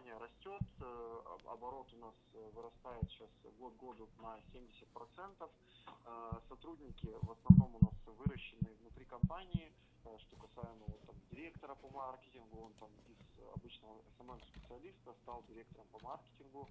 компания растет, оборот у нас вырастает сейчас год году на 70%. Сотрудники в основном у нас выращены внутри компании, что касаемо вот, там, директора по маркетингу, он там из обычного SMM-специалиста стал директором по маркетингу,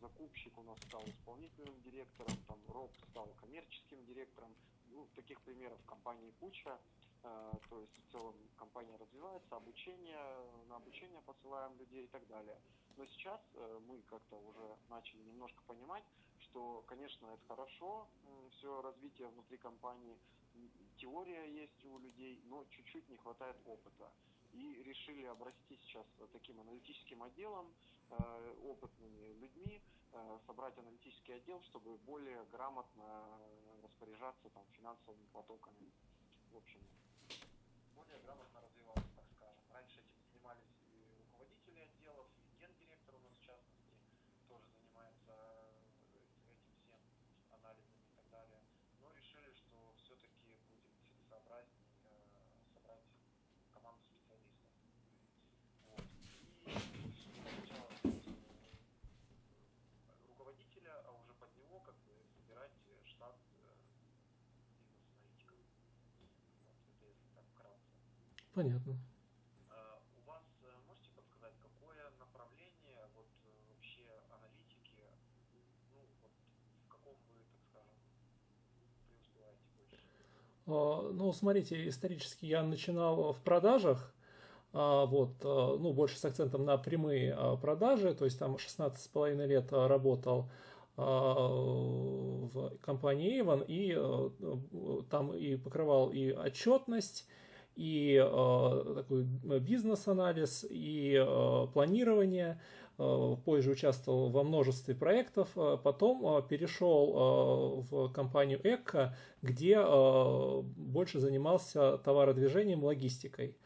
закупщик у нас стал исполнительным директором, там Роб стал коммерческим директором. Ну, таких примеров в компании куча. То есть в целом компания развивается, обучение, на обучение посылаем людей и так далее. Но сейчас мы как-то уже начали немножко понимать, что, конечно, это хорошо, все развитие внутри компании, теория есть у людей, но чуть-чуть не хватает опыта. И решили обрасти сейчас таким аналитическим отделом, опытными людьми, собрать аналитический отдел, чтобы более грамотно распоряжаться там, финансовыми потоками. В общем, более грамотно развиваться, так скажем. Раньше этим занимались и руководители отделов, и гендиректор у нас в частности тоже занимается этим всем анализами и так далее. Но решили, что все-таки будет целесообразнее собрать команду специалистов. Вот. И руководителя, а уже под него как бы собирать штат бизнес-аналитиков. Вот, это если так вкратце. Понятно. У вас можете подсказать, какое направление вот вообще аналитики, ну вот в каком вы, так скажем, преуспеваете больше? Ну, смотрите, исторически я начинал в продажах, вот, ну, больше с акцентом на прямые продажи, то есть там 16 с половиной лет работал в компании Avon и там и покрывал и отчетность, и э, такой бизнес-анализ, и э, планирование. Э, позже участвовал во множестве проектов. Потом перешел в компанию Эко, где больше занимался товародвижением, логистикой.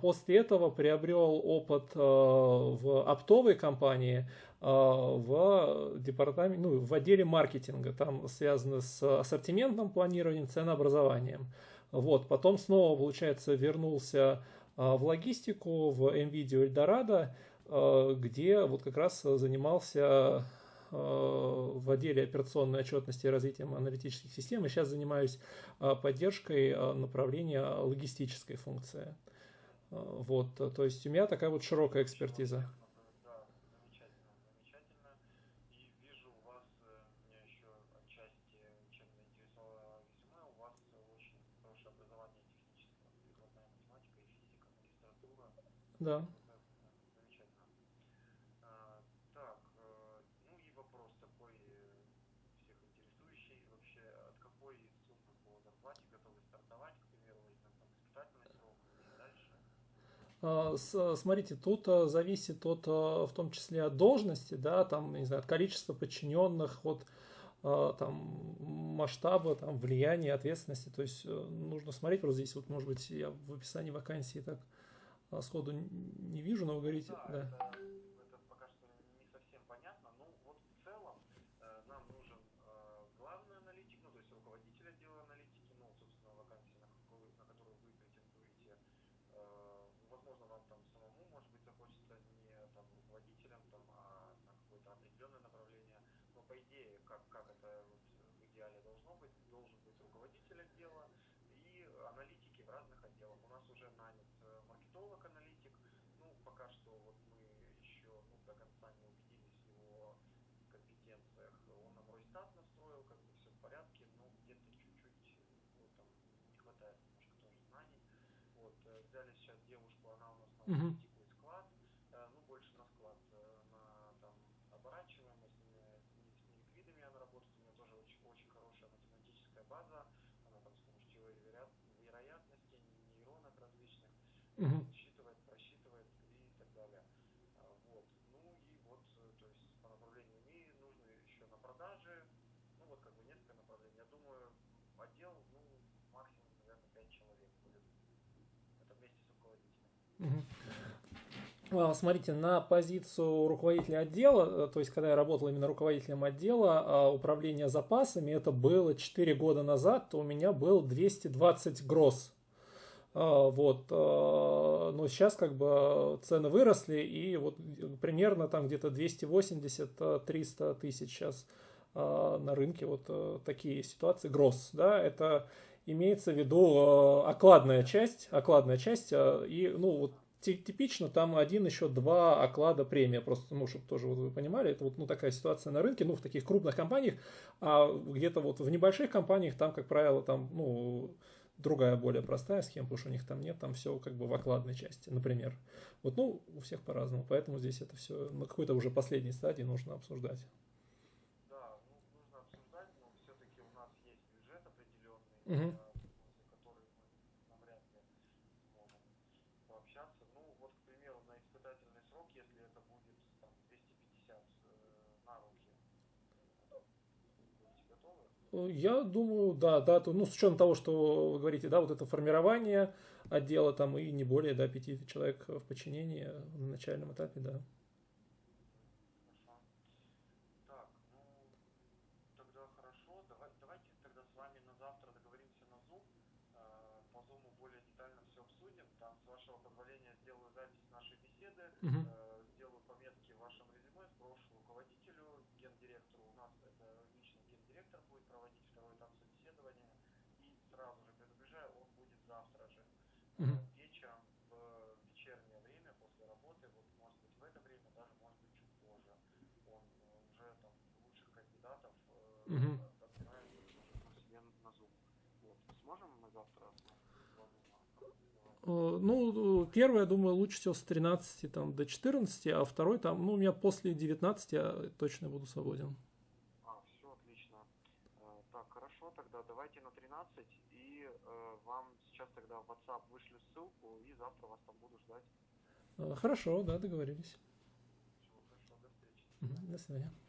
После этого приобрел опыт в оптовой компании, в департаменте, ну, в отделе маркетинга, там связано с ассортиментным планированием, ценообразованием. Вот, потом снова, получается, вернулся а, в логистику, в NVIDIA а, где вот как раз занимался а, в отделе операционной отчетности и развитием аналитических систем. И сейчас занимаюсь поддержкой направления логистической функции. Вот, то есть у меня такая вот широкая экспертиза. Да. Замечательно. Так, ну и вопрос такой всех интересующий. Вообще, от какой суммы по зарплате готовы стартовать, к примеру, возьмем там испытательный срок и дальше? Смотрите, тут зависит от, в том числе от должности, да, там, не знаю, от количества подчиненных, от там, масштаба, там, влияния, ответственности. То есть нужно смотреть, вот здесь вот, может быть, я в описании вакансии так а сходу не вижу, но вы говорите... Да, да. Это, это пока что не совсем понятно. Ну, вот в целом э, нам нужен э, главный аналитик, ну, то есть руководитель отдела аналитики, ну, собственно, вакансия, на, какую, на которую вы претендуете. Э, возможно, вам там самому, может быть, захочется не там руководителем, там, а на какое-то определенное направление. Но по идее, как, как это вот в идеале должно быть, должен быть руководитель отдела и аналитики в разных отделах. У нас уже нанят маркетолог-аналитик. Ну, пока что вот мы еще ну, до конца не убедились в его компетенциях. Он нам Росстат настроил, как бы все в порядке, но где-то чуть-чуть ну, там не хватает немножко тоже знаний. Вот, взяли сейчас девушку, она у нас на логистику и склад, ну, больше на склад, на там оборачиваемость, с неликвидами она работает, у нее тоже очень, очень хорошая математическая база, она там с помощью теории вероятности, нейронок различных, Угу. считывает, просчитывает и так далее. Вот. Ну и вот, то есть по направлению МИ нужно еще на продаже, ну вот как бы несколько направлений. Я думаю, отдел, ну, максимум, наверное, 5 человек будет. Это вместе с руководителем. Угу. Смотрите, на позицию руководителя отдела, то есть когда я работал именно руководителем отдела управления запасами, это было 4 года назад, то у меня был 220 гроз А, вот, а, но сейчас как бы цены выросли, и вот примерно там где-то 280-300 тысяч сейчас а, на рынке вот такие ситуации. Гросс, да, это имеется в виду окладная часть, окладная часть, и, ну, вот типично там один, еще два оклада премия, просто, ну, чтобы тоже вот вы понимали, это вот ну, такая ситуация на рынке, ну, в таких крупных компаниях, а где-то вот в небольших компаниях там, как правило, там, ну, другая более простая схема, потому что у них там нет, там все как бы в окладной части, например. Вот, ну, у всех по-разному, поэтому здесь это все на какой-то уже последней стадии нужно обсуждать. Да, ну, нужно обсуждать, но все-таки у нас есть бюджет определенный, угу. который мы навряд ли сможем пообщаться. Ну, вот, к примеру, на испытательный срок, если это будет там, 250 э, на руки, я думаю, да, да, то, ну, с учетом того, что вы говорите, да, вот это формирование отдела там и не более, да, пяти человек в подчинении на начальном этапе, да. Угу. Сделаю пометки в вашем резюме, сброшу руководителю, гендиректору. У нас это лично гендиректор будет проводить второй этап собеседования. И сразу же предупреждаю, он будет завтра же. Угу. Вечером, в вечернее время, после работы, вот может быть в это время, даже может быть чуть позже. Он уже там лучших кандидатов угу. отбирает себе на Zoom. Вот. Сможем мы завтра Э, ну, первый, я думаю, лучше всего с 13 там, до 14, а второй там, ну, у меня после 19 я точно буду свободен. А, все отлично. Э, так, хорошо, тогда давайте на 13, и э, вам сейчас тогда в WhatsApp вышлю ссылку, и завтра вас там буду ждать. Хорошо, да, договорились. Все, хорошо, до встречи. До свидания.